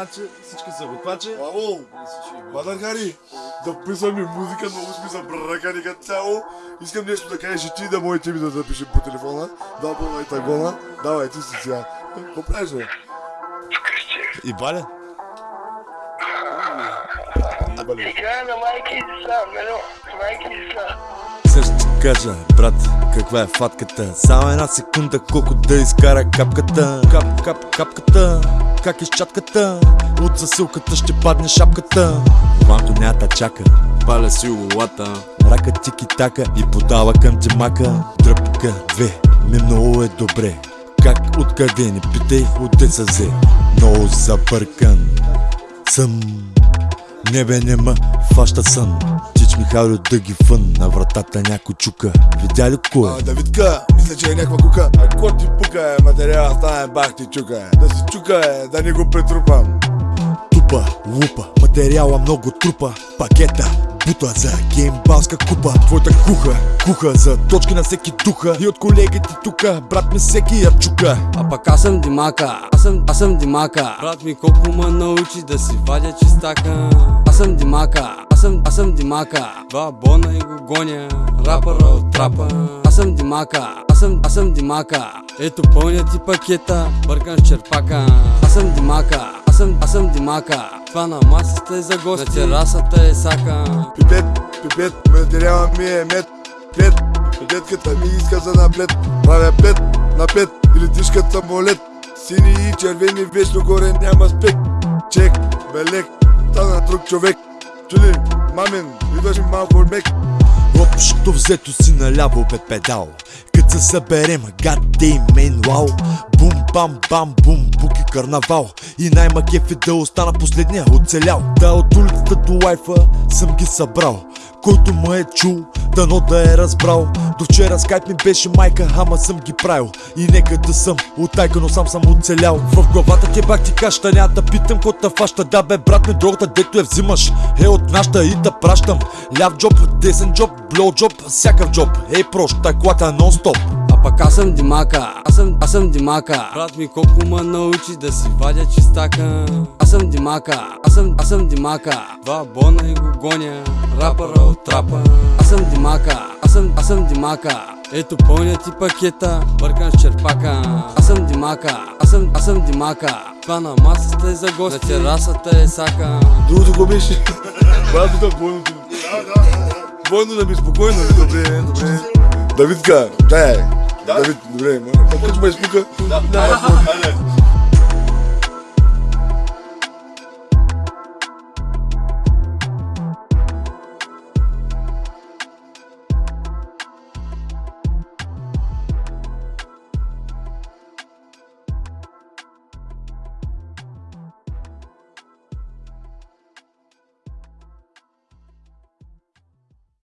значи всички са готвачи. Ало, Мадър Хари, записваме музика, много сме забръкани като цяло. Искам нещо да кажеш и ти да моите ми да запишем по телефона. Да, и тагона. Давай, ти си сега. Какво правиш, бе? И Баля? Играя на майки и деца, Мено, майки и деца. Също ти кажа, брат, каква е фатката Само една секунда, колко да изкара капката Кап, кап, капката, как изчатката От засилката ще падне шапката. Ванко нята чака, паля си улата. Рака тики така и подава към джемака Дръпка две, ми много е добре. Как, откъде, не питай, отде са взе Много забъркан съм. Небе нема, фаща сън Михайло да ги фън На вратата някой чука Видя ли кой? А, Давидка, мисля, че е някаква кука. А ко ти пука е, материала стане бах ти чука е. Да си чука е, да не го претрупам. Тупа, лупа, материала много трупа Пакета, бута за геймбалска купа Твоята куха, куха за точки на всеки духа И от колегите тука, брат ми всеки я чука А пък аз съм Димака, аз съм, аз съм Димака Брат ми колко ме научи да си вадя чистака съм Димака, аз съм, аз съм Димака. Два бона и го гоня, рапъра от трапа. Аз съм Димака, аз съм, аз съм Димака. Ето пълня ти пакета, бъркам с черпака. Аз съм Димака, аз съм, аз съм Димака. Това на масата е за гости, на терасата е сака. Пипет, пипет, материала ми е мед. Пет, пипетката ми иска за наплет. Правя пет, на пет, или самолет. Сини и червени вечно горе няма спек. Чек, белек, друг човек. Чули, мамин, идваш ми малко мек. Общо взето си наляво бе педал. Кът се съберем, damn man, wow Бум, бам, бам, бум, буки карнавал. И най-ма кеф е да остана последния оцелял. Да от улицата до лайфа съм ги събрал. Който ме е чул, дано да е разбрал. До вчера скайп ми беше майка, ама съм ги правил. И нека да съм от тайка, но сам съм оцелял. В главата ти бах ти каща, няма да питам ко та фаща. Да бе брат ми другата, дето я взимаш Е от нашата и да пращам. Ляв джоб, десен джоб, блоу джоб, всякакъв джоб. Ей проща, колата нон-стоп пък аз съм Димака, аз съм, аз съм Димака. Брат ми колко ме научи да си вадя чистака. Аз съм Димака, аз съм, аз съм Димака. Два бона и го гоня, рапъра от трапа. Аз съм Димака, аз съм, аз съм Димака. Ето пълня ти пакета, бъркам с черпака. Аз съм Димака, аз съм, аз съм Димака. Това на масата е за гости, на терасата е сака. Другото го беше. Брато да двойното. Двойно да ми спокойно, добре, добре. Давидка, дай. Давид, добре, ма. Как ме изпука? Да, да,